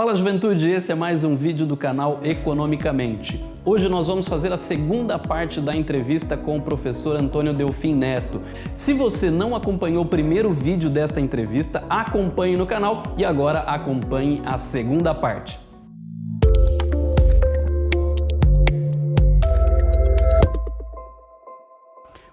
Fala juventude, esse é mais um vídeo do canal Economicamente. Hoje nós vamos fazer a segunda parte da entrevista com o professor Antônio Delfim Neto. Se você não acompanhou o primeiro vídeo desta entrevista, acompanhe no canal e agora acompanhe a segunda parte.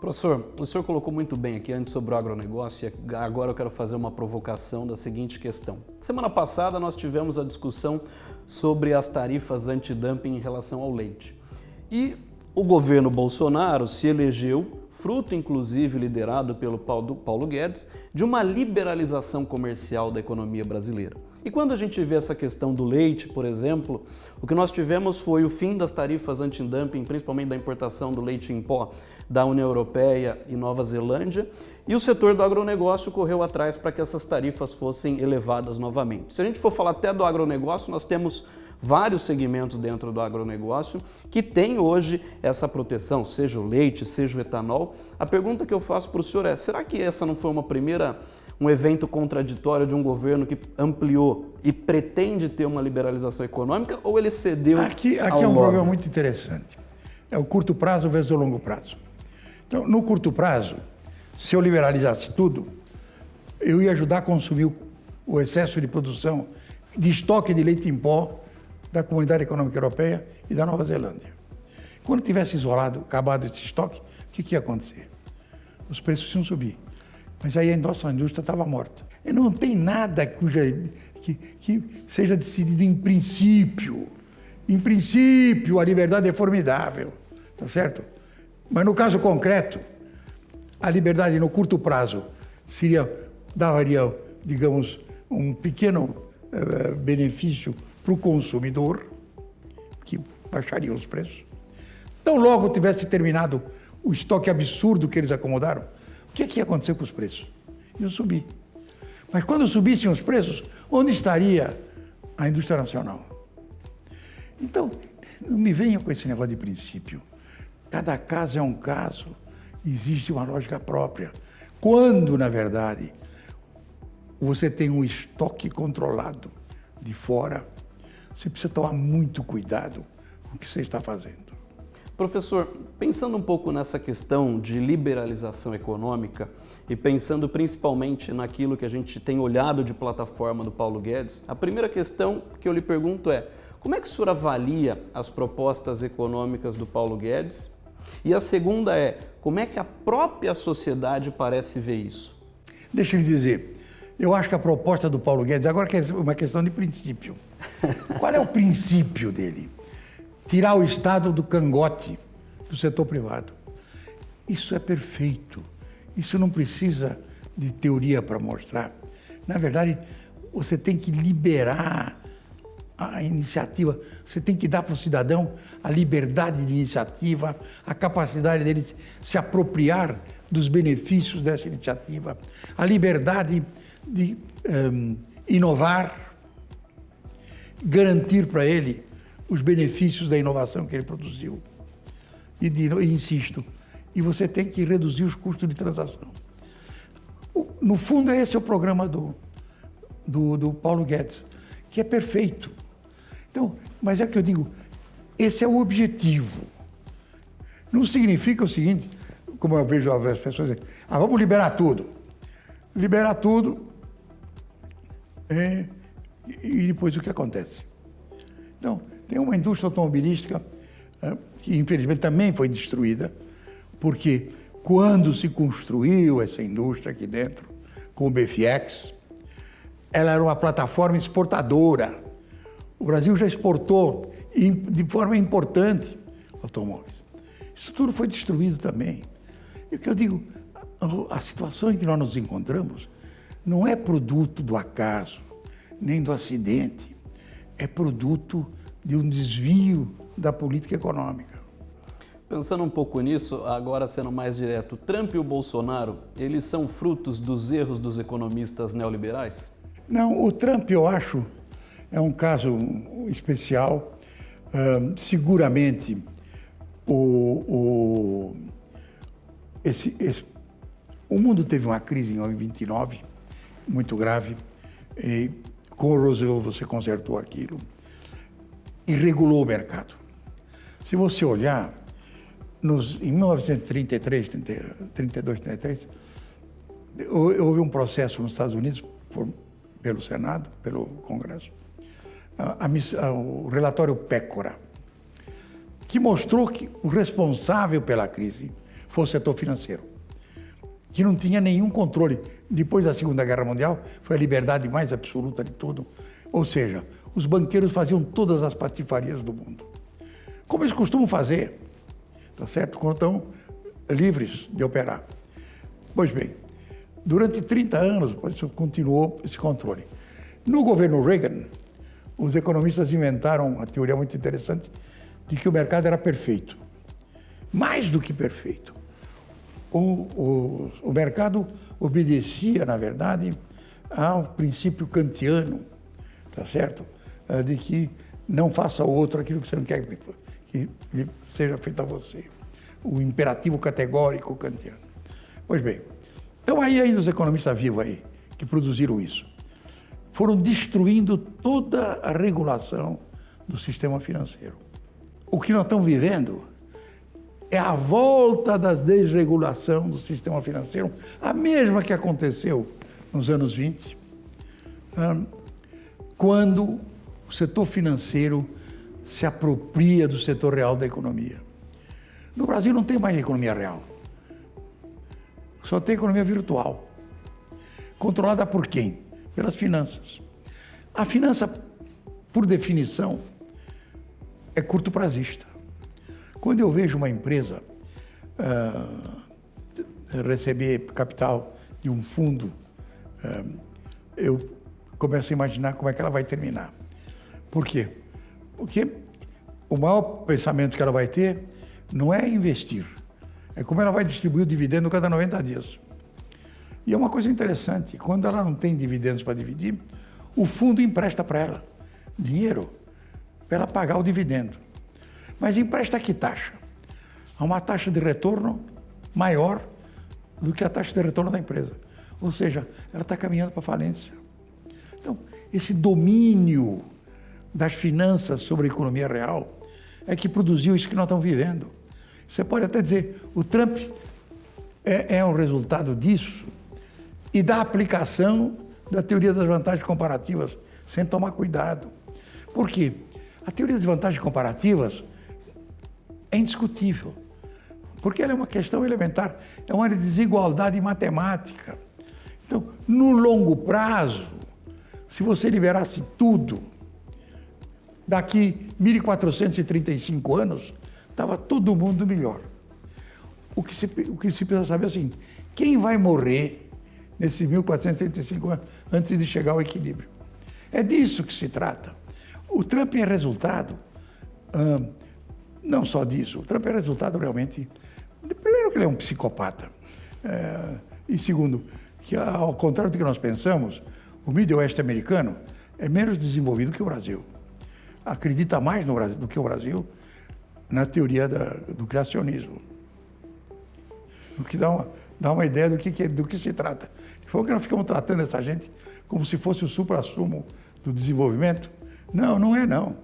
Professor, o senhor colocou muito bem aqui antes sobre o agronegócio e agora eu quero fazer uma provocação da seguinte questão. Semana passada nós tivemos a discussão sobre as tarifas antidumping em relação ao leite. E o governo Bolsonaro se elegeu fruto inclusive liderado pelo Paulo Guedes, de uma liberalização comercial da economia brasileira. E quando a gente vê essa questão do leite, por exemplo, o que nós tivemos foi o fim das tarifas anti-dumping, principalmente da importação do leite em pó da União Europeia e Nova Zelândia, e o setor do agronegócio correu atrás para que essas tarifas fossem elevadas novamente. Se a gente for falar até do agronegócio, nós temos vários segmentos dentro do agronegócio que tem hoje essa proteção, seja o leite, seja o etanol. A pergunta que eu faço para o senhor é, será que essa não foi uma primeira um evento contraditório de um governo que ampliou e pretende ter uma liberalização econômica ou ele cedeu Aqui, aqui é um problema muito interessante. É o curto prazo versus o longo prazo. Então, no curto prazo, se eu liberalizasse tudo, eu ia ajudar a consumir o excesso de produção de estoque de leite em pó da Comunidade Econômica Europeia e da Nova Zelândia. Quando tivesse isolado, acabado esse estoque, o que, que ia acontecer? Os preços iam subir. Mas aí a nossa indústria estava morta. E não tem nada cuja, que, que seja decidido em princípio. Em princípio, a liberdade é formidável, tá certo? Mas no caso concreto, a liberdade no curto prazo seria, daria, digamos, um pequeno uh, benefício para o consumidor, que baixaria os preços. Então, logo tivesse terminado o estoque absurdo que eles acomodaram, o que, é que ia acontecer com os preços? Iam subir. Mas quando subissem os preços, onde estaria a indústria nacional? Então, não me venham com esse negócio de princípio. Cada caso é um caso, existe uma lógica própria. Quando, na verdade, você tem um estoque controlado de fora, você precisa tomar muito cuidado com o que você está fazendo. Professor, pensando um pouco nessa questão de liberalização econômica e pensando principalmente naquilo que a gente tem olhado de plataforma do Paulo Guedes, a primeira questão que eu lhe pergunto é como é que o senhor avalia as propostas econômicas do Paulo Guedes? E a segunda é como é que a própria sociedade parece ver isso? Deixa eu lhe dizer, eu acho que a proposta do Paulo Guedes, agora é uma questão de princípio. Qual é o princípio dele? Tirar o Estado do cangote do setor privado. Isso é perfeito. Isso não precisa de teoria para mostrar. Na verdade, você tem que liberar a iniciativa, você tem que dar para o cidadão a liberdade de iniciativa, a capacidade dele se apropriar dos benefícios dessa iniciativa, a liberdade de um, inovar, garantir para ele os benefícios da inovação que ele produziu. E, de, insisto, e você tem que reduzir os custos de transação. No fundo, esse é o programa do, do, do Paulo Guedes, que é perfeito. Então, mas é que eu digo, esse é o objetivo. Não significa o seguinte, como eu vejo as pessoas dizendo, ah, vamos liberar tudo. Liberar tudo é, e depois o que acontece? Então, tem uma indústria automobilística é, que infelizmente também foi destruída, porque quando se construiu essa indústria aqui dentro, com o BFX, ela era uma plataforma exportadora. O Brasil já exportou de forma importante automóveis. Isso tudo foi destruído também. E o que eu digo, a situação em que nós nos encontramos não é produto do acaso, nem do acidente, é produto de um desvio da política econômica. Pensando um pouco nisso, agora sendo mais direto, Trump e o Bolsonaro, eles são frutos dos erros dos economistas neoliberais? Não, o Trump, eu acho, é um caso especial. Uh, seguramente, o, o, esse, esse, o mundo teve uma crise em 29 muito grave, e com o Roosevelt você consertou aquilo e regulou o mercado. Se você olhar, nos, em 1933, 32, 33, houve um processo nos Estados Unidos, por, pelo Senado, pelo Congresso, a, a, o relatório Pécora, que mostrou que o responsável pela crise foi o setor financeiro, que não tinha nenhum controle. Depois da Segunda Guerra Mundial, foi a liberdade mais absoluta de tudo. Ou seja, os banqueiros faziam todas as patifarias do mundo. Como eles costumam fazer, tá certo? Quando estão livres de operar. Pois bem, durante 30 anos isso continuou esse controle. No governo Reagan, os economistas inventaram uma teoria muito interessante de que o mercado era perfeito. Mais do que perfeito. O, o, o mercado obedecia, na verdade, ao princípio kantiano, tá certo? Eh, de que não faça ao outro aquilo que você não quer que seja feito a você. O imperativo categórico kantiano. Pois bem, então aí ainda os economistas vivos aí, que produziram isso, foram destruindo toda a regulação do sistema financeiro. O que nós estamos vivendo é a volta da desregulação do sistema financeiro, a mesma que aconteceu nos anos 20, quando o setor financeiro se apropria do setor real da economia. No Brasil não tem mais economia real. Só tem economia virtual. Controlada por quem? Pelas finanças. A finança, por definição, é curto prazista. Quando eu vejo uma empresa uh, receber capital de um fundo, uh, eu começo a imaginar como é que ela vai terminar. Por quê? Porque o maior pensamento que ela vai ter não é investir, é como ela vai distribuir o dividendo cada 90 dias. E é uma coisa interessante, quando ela não tem dividendos para dividir, o fundo empresta para ela dinheiro para ela pagar o dividendo. Mas empresta que taxa? A uma taxa de retorno maior do que a taxa de retorno da empresa. Ou seja, ela está caminhando para falência. Então, esse domínio das finanças sobre a economia real é que produziu isso que nós estamos vivendo. Você pode até dizer, o Trump é, é um resultado disso e da aplicação da teoria das vantagens comparativas, sem tomar cuidado. Por quê? A teoria das vantagens comparativas é indiscutível, porque ela é uma questão elementar, é uma desigualdade matemática. Então, no longo prazo, se você liberasse tudo, daqui 1435 anos, estava todo mundo melhor. O que, se, o que se precisa saber é assim, quem vai morrer nesses 1435 anos antes de chegar ao equilíbrio? É disso que se trata. O Trump é resultado, hum, não só disso, o Trump é resultado realmente, primeiro que ele é um psicopata, é, e segundo, que ao contrário do que nós pensamos, o Midwest americano é menos desenvolvido que o Brasil acredita mais no Brasil do que o Brasil na teoria da, do criacionismo. O que dá uma, dá uma ideia do que, do que se trata. Foi que nós ficamos tratando essa gente como se fosse o supra-sumo do desenvolvimento. Não, não é não.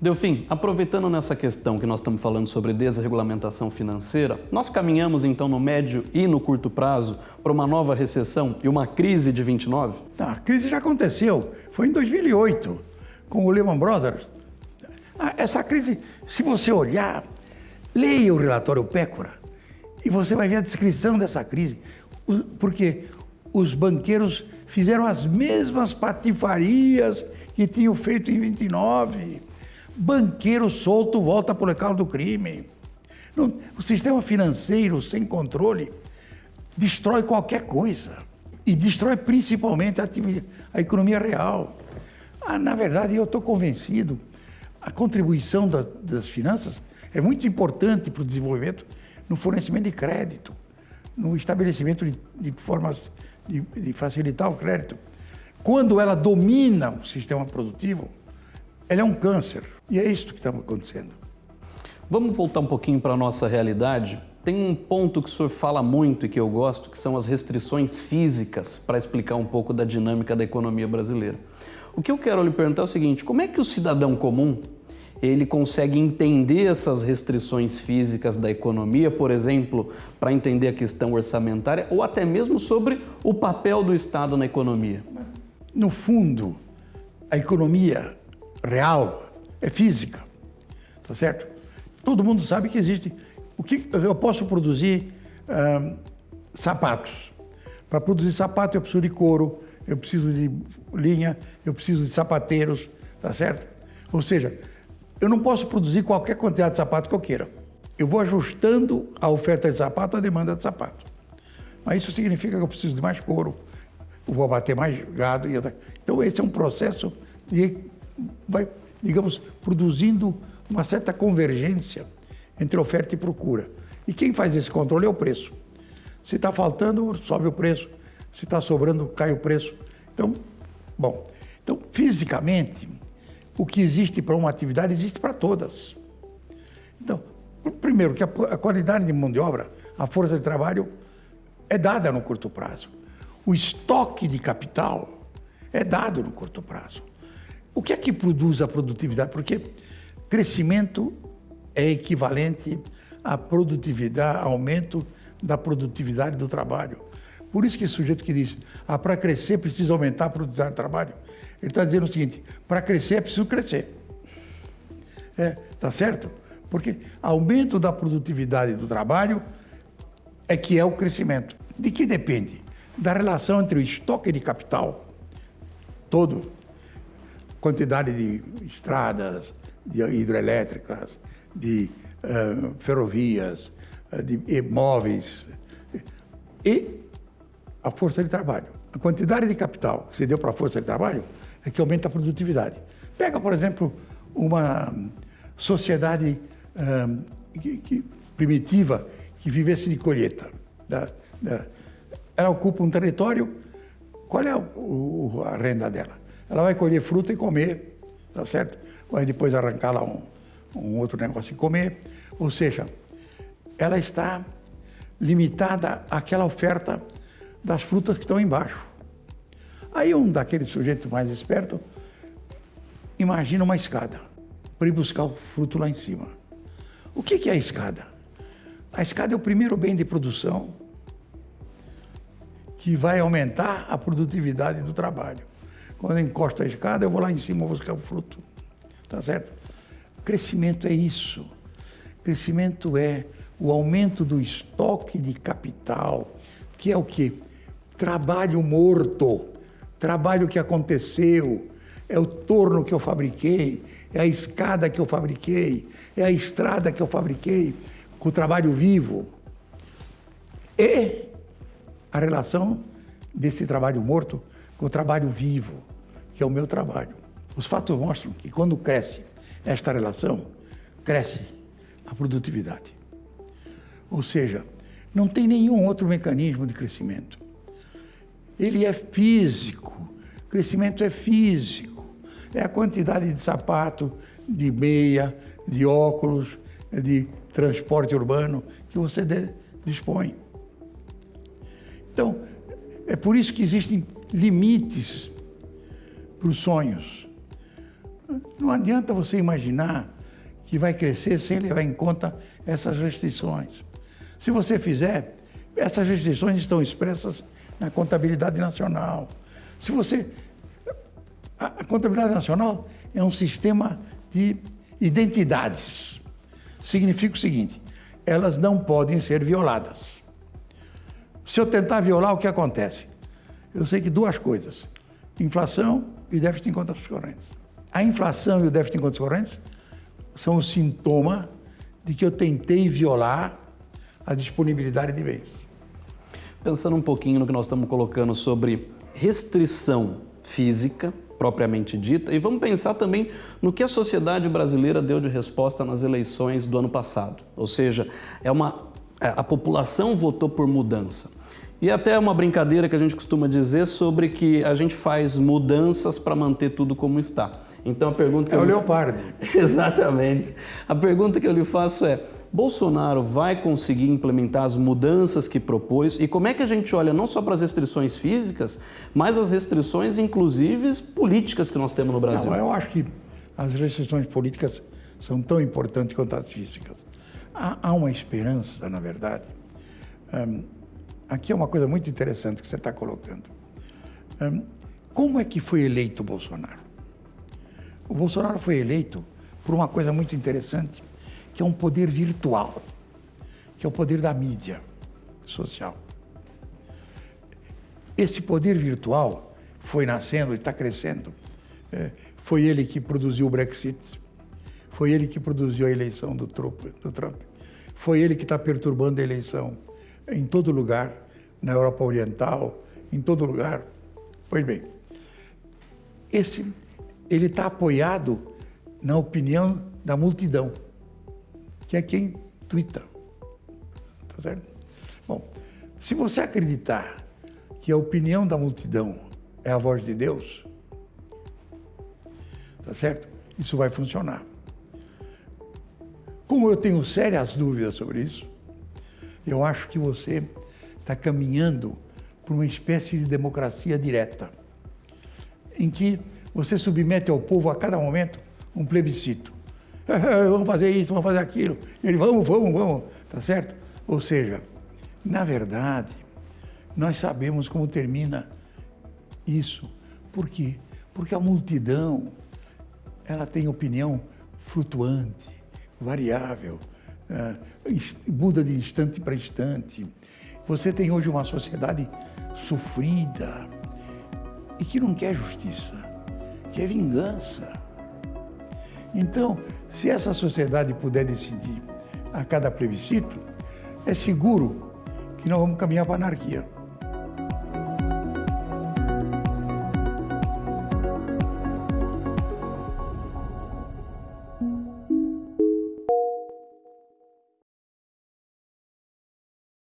Delfim, aproveitando nessa questão que nós estamos falando sobre desregulamentação financeira, nós caminhamos então no médio e no curto prazo para uma nova recessão e uma crise de 29? Tá, a crise já aconteceu, foi em 2008 com o Lehman Brothers. Ah, essa crise, se você olhar, leia o relatório Pécora e você vai ver a descrição dessa crise, porque os banqueiros fizeram as mesmas patifarias que tinham feito em 29. Banqueiro solto volta para o local do crime. O sistema financeiro sem controle destrói qualquer coisa e destrói principalmente a, a economia real. Ah, na verdade, eu estou convencido, a contribuição da, das finanças é muito importante para o desenvolvimento no fornecimento de crédito, no estabelecimento de, de formas de, de facilitar o crédito. Quando ela domina o sistema produtivo, ela é um câncer. E é isso que está acontecendo. Vamos voltar um pouquinho para a nossa realidade? Tem um ponto que o senhor fala muito e que eu gosto, que são as restrições físicas, para explicar um pouco da dinâmica da economia brasileira. O que eu quero lhe perguntar é o seguinte, como é que o cidadão comum ele consegue entender essas restrições físicas da economia, por exemplo, para entender a questão orçamentária ou até mesmo sobre o papel do Estado na economia? No fundo, a economia real é física, tá certo? Todo mundo sabe que existe. O que eu posso produzir sapatos. Para produzir sapato eu preciso de couro, eu preciso de linha, eu preciso de sapateiros, tá certo? Ou seja, eu não posso produzir qualquer quantidade de sapato que eu queira. Eu vou ajustando a oferta de sapato à demanda de sapato. Mas isso significa que eu preciso de mais couro, eu vou abater mais gado. E... Então esse é um processo de, vai, digamos, produzindo uma certa convergência entre oferta e procura. E quem faz esse controle é o preço. Se está faltando, sobe o preço. Se está sobrando, cai o preço. Então, bom, então fisicamente o que existe para uma atividade existe para todas. Então, primeiro, que a, a qualidade de mão de obra, a força de trabalho, é dada no curto prazo. O estoque de capital é dado no curto prazo. O que é que produz a produtividade? Porque crescimento é equivalente à produtividade, aumento da produtividade do trabalho. Por isso que esse sujeito que diz, ah, para crescer precisa aumentar a produtividade do trabalho, ele está dizendo o seguinte: para crescer é preciso crescer. É, tá certo? Porque aumento da produtividade do trabalho é que é o crescimento. De que depende? Da relação entre o estoque de capital todo, quantidade de estradas, de hidrelétricas, de uh, ferrovias, uh, de imóveis e a força de trabalho. A quantidade de capital que se deu para a força de trabalho que aumenta a produtividade. Pega, por exemplo, uma sociedade que, que, primitiva que vivesse de colheita. Da, da, ela ocupa um território, qual é o, a renda dela? Ela vai colher fruta e comer, tá certo? Vai depois arrancar lá um, um outro negócio e comer. Ou seja, ela está limitada àquela oferta das frutas que estão embaixo. Aí um daqueles sujeitos mais espertos imagina uma escada para ir buscar o fruto lá em cima. O que é a escada? A escada é o primeiro bem de produção que vai aumentar a produtividade do trabalho. Quando eu encosto a escada, eu vou lá em cima buscar o fruto. Tá certo? Crescimento é isso. Crescimento é o aumento do estoque de capital, que é o que? Trabalho morto trabalho que aconteceu, é o torno que eu fabriquei, é a escada que eu fabriquei, é a estrada que eu fabriquei com o trabalho vivo. E a relação desse trabalho morto com o trabalho vivo, que é o meu trabalho. Os fatos mostram que quando cresce esta relação, cresce a produtividade. Ou seja, não tem nenhum outro mecanismo de crescimento ele é físico. O crescimento é físico. É a quantidade de sapato, de meia, de óculos, de transporte urbano que você dispõe. Então, é por isso que existem limites para os sonhos. Não adianta você imaginar que vai crescer sem levar em conta essas restrições. Se você fizer, essas restrições estão expressas na contabilidade nacional. Se você. A contabilidade nacional é um sistema de identidades. Significa o seguinte: elas não podem ser violadas. Se eu tentar violar, o que acontece? Eu sei que duas coisas: inflação e déficit em contas correntes. A inflação e o déficit em contas correntes são o sintoma de que eu tentei violar a disponibilidade de bens. Pensando um pouquinho no que nós estamos colocando sobre restrição física, propriamente dita, e vamos pensar também no que a sociedade brasileira deu de resposta nas eleições do ano passado. Ou seja, é uma, é, a população votou por mudança. E até uma brincadeira que a gente costuma dizer sobre que a gente faz mudanças para manter tudo como está. Então a pergunta que é eu o lhe... leopardo. Exatamente. A pergunta que eu lhe faço é: Bolsonaro vai conseguir implementar as mudanças que propôs? E como é que a gente olha não só para as restrições físicas, mas as restrições, inclusive, políticas que nós temos no Brasil? Não, eu acho que as restrições políticas são tão importantes quanto as físicas. Há, há uma esperança, na verdade. Um, aqui é uma coisa muito interessante que você está colocando. Um, como é que foi eleito o Bolsonaro? O Bolsonaro foi eleito por uma coisa muito interessante, que é um poder virtual, que é o poder da mídia social. Esse poder virtual foi nascendo e está crescendo. É, foi ele que produziu o Brexit, foi ele que produziu a eleição do Trump, do Trump. foi ele que está perturbando a eleição em todo lugar, na Europa Oriental, em todo lugar. Pois bem, esse, ele está apoiado na opinião da multidão, que é quem twitta. Tá certo? Bom, se você acreditar que a opinião da multidão é a voz de Deus, tá certo? Isso vai funcionar. Como eu tenho sérias dúvidas sobre isso, eu acho que você está caminhando por uma espécie de democracia direta em que você submete ao povo a cada momento um plebiscito. Vamos fazer isso, vamos fazer aquilo. Ele, vamos, vamos, vamos, tá certo? Ou seja, na verdade, nós sabemos como termina isso. Por quê? Porque a multidão, ela tem opinião flutuante, variável, muda de instante para instante. Você tem hoje uma sociedade sofrida, e que não quer justiça, quer vingança. Então, se essa sociedade puder decidir a cada plebiscito, é seguro que nós vamos caminhar para a anarquia.